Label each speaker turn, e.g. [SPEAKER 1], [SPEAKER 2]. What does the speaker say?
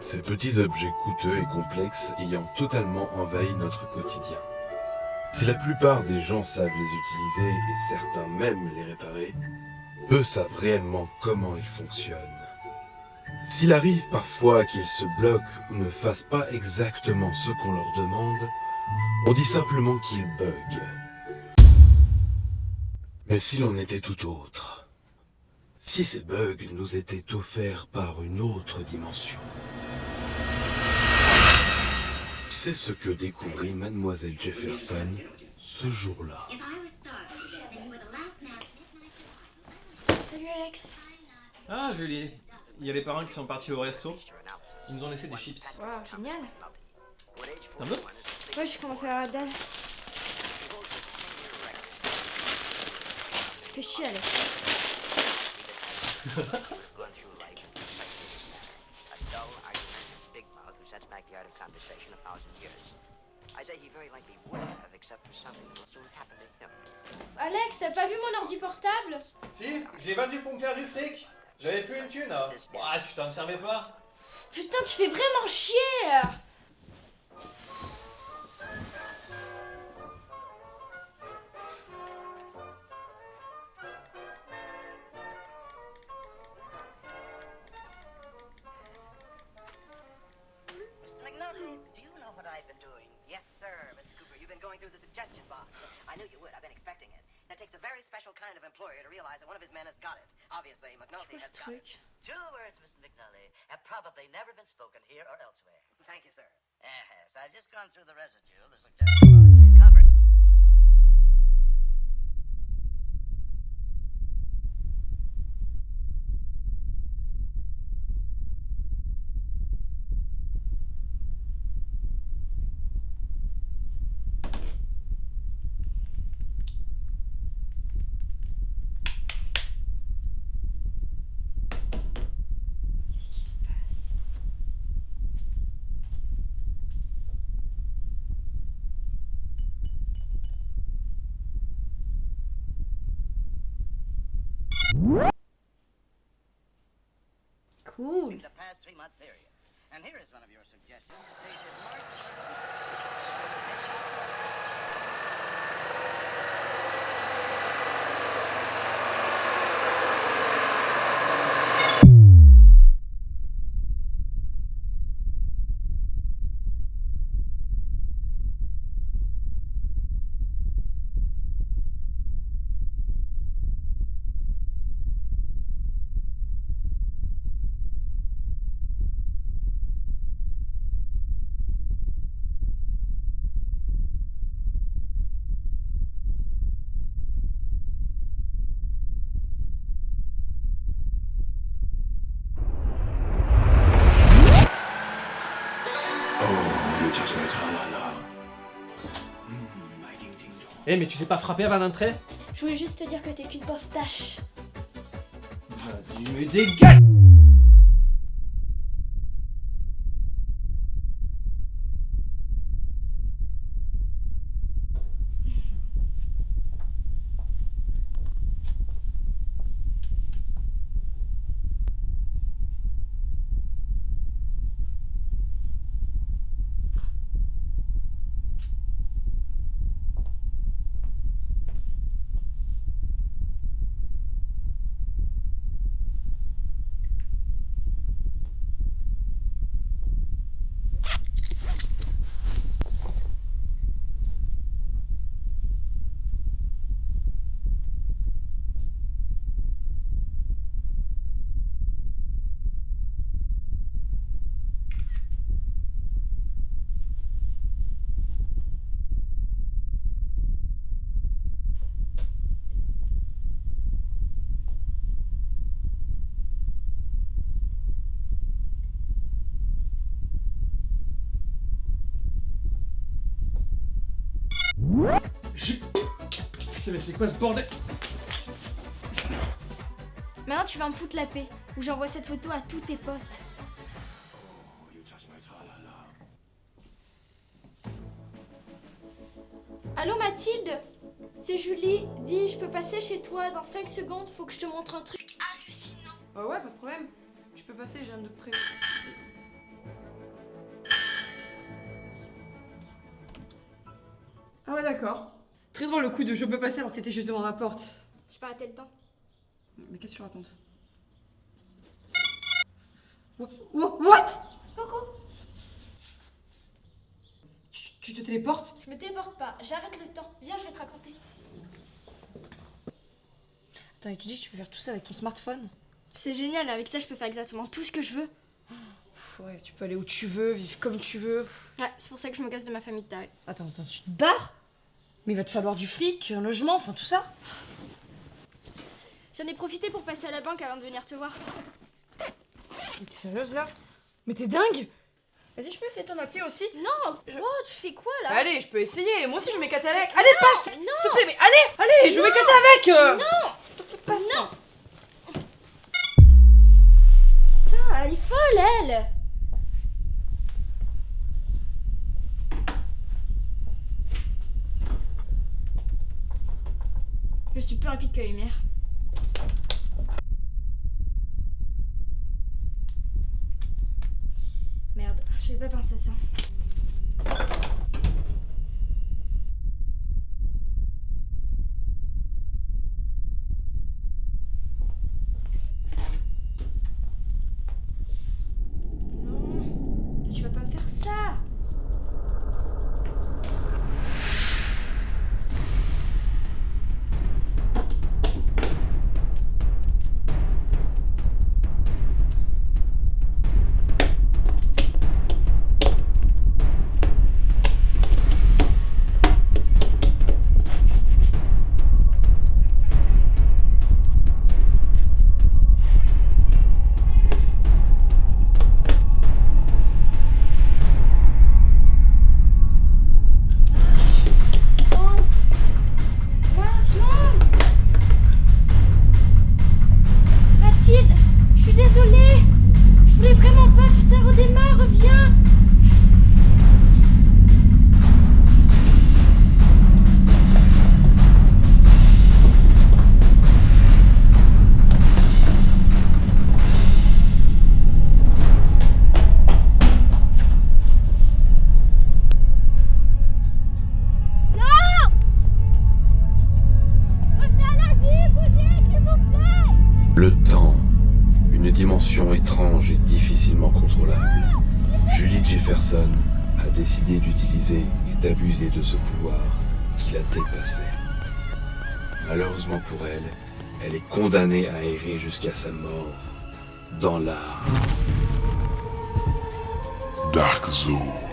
[SPEAKER 1] Ces petits objets coûteux et complexes ayant totalement envahi notre quotidien. Si la plupart des gens savent les utiliser et certains même les réparer, peu savent réellement comment ils fonctionnent. S'il arrive parfois qu'ils se bloquent ou ne fassent pas exactement ce qu'on leur demande, on dit simplement qu'ils bug. Mais si l'on était tout autre Si ces bugs nous étaient offerts par une autre dimension C'est ce que découvrit Mademoiselle Jefferson ce jour-là.
[SPEAKER 2] Salut Alex.
[SPEAKER 3] Ah Julie, il y a les parents qui sont partis au resto. Ils nous ont laissé des chips.
[SPEAKER 2] Waouh, génial.
[SPEAKER 3] T'en veux
[SPEAKER 2] Ouais, je commence à avoir la dalle. Fais chier Alex. Alex, t'as pas vu mon ordi portable?
[SPEAKER 3] Si, je l'ai vendu pour me faire du fric. J'avais plus une thune. hein. Ouah, tu t'en servais pas
[SPEAKER 2] Putain, tu fais vraiment chier
[SPEAKER 4] going through the suggestion box. I knew you would. I've been expecting it. It takes a very special kind of employer to realize that one of his men has got it. Obviously, McNulty has got it. Two words, Mr. McNulty, have probably never been spoken here or elsewhere. Thank you, sir. Yes, I've just gone through the residue, the suggestion box, covered.
[SPEAKER 2] Cool.
[SPEAKER 4] the past three-month period. And here is one of your suggestions.
[SPEAKER 3] Eh, mais tu sais pas frapper avant l'entrée
[SPEAKER 2] Je voulais juste te dire que t'es qu'une pauvre tâche.
[SPEAKER 3] Vas-y, mais dégage mais c'est quoi ce bordel
[SPEAKER 2] Maintenant, tu vas me foutre la paix. Ou j'envoie cette photo à tous tes potes.
[SPEAKER 1] Oh, you touch my tralala.
[SPEAKER 2] Allô Mathilde? C'est Julie. Dis, je peux passer chez toi dans 5 secondes. Faut que je te montre un truc hallucinant.
[SPEAKER 5] Bah ouais, pas de problème. Je peux passer, j'ai un de près. Ah ouais, d'accord. Très drôle le coup de je peux passer alors que t'étais juste devant la porte.
[SPEAKER 2] Je pas arrêter le temps.
[SPEAKER 5] Mais qu'est-ce que tu racontes? Wha- wha- What?
[SPEAKER 2] Coucou
[SPEAKER 5] tu, tu te téléportes?
[SPEAKER 2] Je me téléporte pas, j'arrête le temps. Viens, je vais te raconter.
[SPEAKER 5] Attends, et tu dis que tu peux faire tout ça avec ton smartphone?
[SPEAKER 2] C'est génial, avec ça je peux faire exactement tout ce que je veux.
[SPEAKER 5] Ouais, tu peux aller où tu veux, vivre comme tu veux.
[SPEAKER 2] Ouais, c'est pour ça que je me casse de ma famille de tarés.
[SPEAKER 5] Attends, attends, tu te barres? Mais il va te falloir du fric, un logement, enfin tout ça.
[SPEAKER 2] J'en ai profité pour passer à la banque avant de venir te voir.
[SPEAKER 5] Mais t'es sérieuse là? Mais t'es dingue Vas-y, je peux essayer ton appli aussi?
[SPEAKER 2] Non Oh, tu fais quoi là?
[SPEAKER 5] Allez, je peux essayer. Moi aussi, je m'éclate avec. Allez, passe
[SPEAKER 2] Non
[SPEAKER 5] S'il te plaît, mais allez, allez, je vais m'éclater avec euh.
[SPEAKER 2] Non lumière. Merde, j'avais pas pensé à ça.
[SPEAKER 1] Étrange et difficilement contrôlable. Julie Jefferson a décidé d'utiliser et d'abuser de ce pouvoir qui la dépassait. Malheureusement pour elle, elle est condamnée à errer jusqu'à sa mort dans la
[SPEAKER 6] Dark Zone.